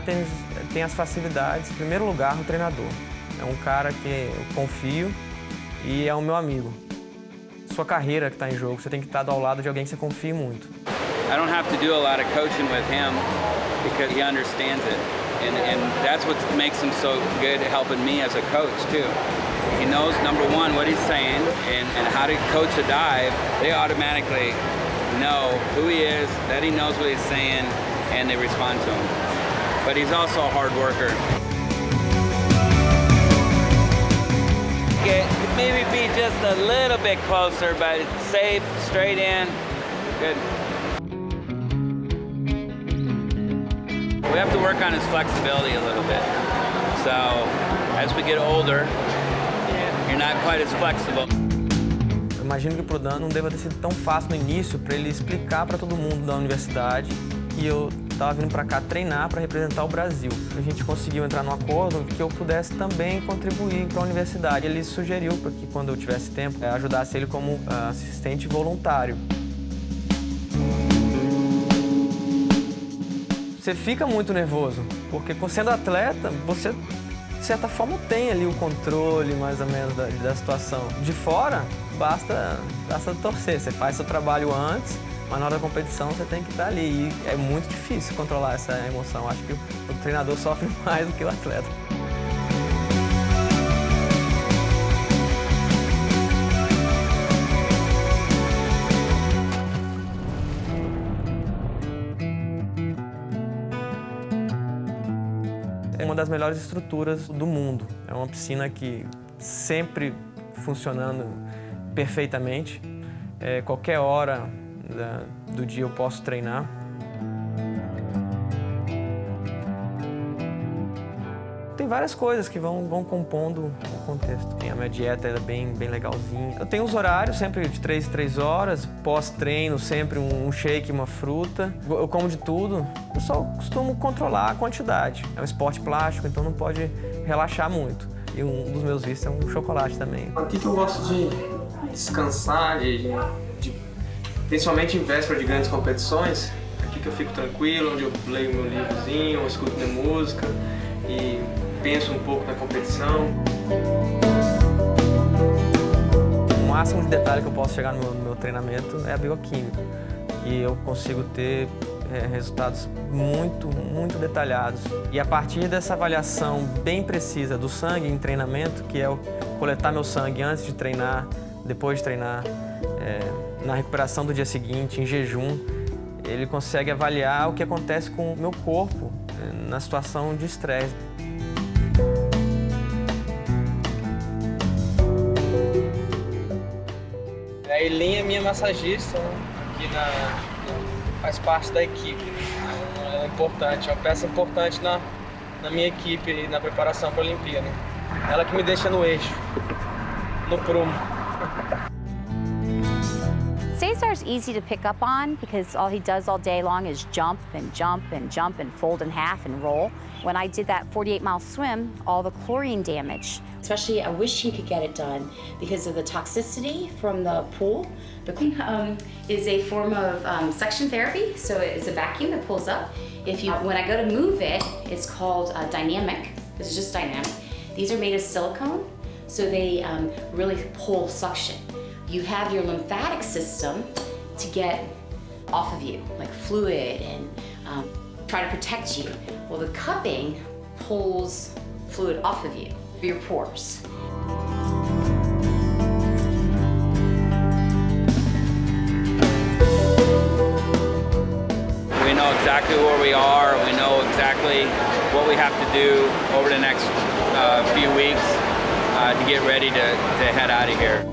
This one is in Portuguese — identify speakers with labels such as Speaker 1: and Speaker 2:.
Speaker 1: treinar tem, as facilidades, em primeiro lugar, o treinador. É um cara que eu confio e é o meu amigo. Sua carreira que está em jogo, você tem que estar ao lado de alguém que você confie muito.
Speaker 2: I don't have to do a lot of coaching with him because he understands it. And, and that's what makes him so good helping me as a coach, too. He knows, number one, what he's saying and, and how to coach a dive. They automatically know who he is, that he knows what he's saying, and they respond to him. But he's also a hard worker. Get, maybe be just a little bit closer, but it's safe, straight in, good. We have to work on his flexibility a little bit. So as we get older, you're not quite as flexible.
Speaker 1: Eu imagino que pro Dan não deva ter sido tão fácil no início para ele explicar para todo mundo da universidade que eu estava vindo para cá treinar para representar o Brasil. A gente conseguiu entrar num acordo que eu pudesse também contribuir para a universidade. Ele sugeriu para que quando eu tivesse tempo, ajudasse ele como uh, assistente voluntário. Você fica muito nervoso, porque sendo atleta, você de certa forma tem ali o controle mais ou menos da, da situação. De fora, basta, basta torcer, você faz seu trabalho antes, mas na hora da competição você tem que estar ali. E é muito difícil controlar essa emoção. Acho que o treinador sofre mais do que o atleta. É uma das melhores estruturas do mundo. É uma piscina que sempre funcionando perfeitamente. É, qualquer hora da, do dia eu posso treinar. Tem várias coisas que vão, vão compondo o contexto. A minha dieta é bem, bem legalzinha. Eu tenho os horários sempre de 3 3 horas, pós-treino sempre um shake, uma fruta. Eu como de tudo. Eu só costumo controlar a quantidade. É um esporte plástico, então não pode relaxar muito. E um dos meus vícios é um chocolate também. Aqui que eu gosto de descansar, de, de, principalmente em véspera de grandes competições. Aqui que eu fico tranquilo, onde eu leio meu livrozinho, escuto minha música e penso um pouco na competição. O máximo de detalhe que eu posso chegar no meu, no meu treinamento é a bioquímica. E eu consigo ter é, resultados muito, muito detalhados. E a partir dessa avaliação bem precisa do sangue em treinamento, que é o coletar meu sangue antes de treinar, depois de treinar, é, na recuperação do dia seguinte, em jejum, ele consegue avaliar o que acontece com o meu corpo é, na situação de estresse. A Eileen é minha massagista, né? aqui na, faz parte da equipe. É importante, é uma peça importante na, na minha equipe na preparação para a Olimpíada. Ela que me deixa no eixo, no prumo.
Speaker 3: Cesar's easy to pick up on because all he does all day long is jump and jump and jump and fold in half and roll. When I did that 48 mile swim, all the chlorine damage.
Speaker 4: Especially, I wish he could get it done because of the toxicity from the pool. The um, is a form of um, suction therapy, so it's a vacuum that pulls up. If you, when I go to move it, it's called uh, dynamic. It's just dynamic. These are made of silicone, so they um, really pull suction you have your lymphatic system to get off of you, like fluid and um, try to protect you. Well, the cupping pulls fluid off of you, your pores.
Speaker 2: We know exactly where we are. We know exactly what we have to do over the next uh, few weeks uh, to get ready to, to head out of here.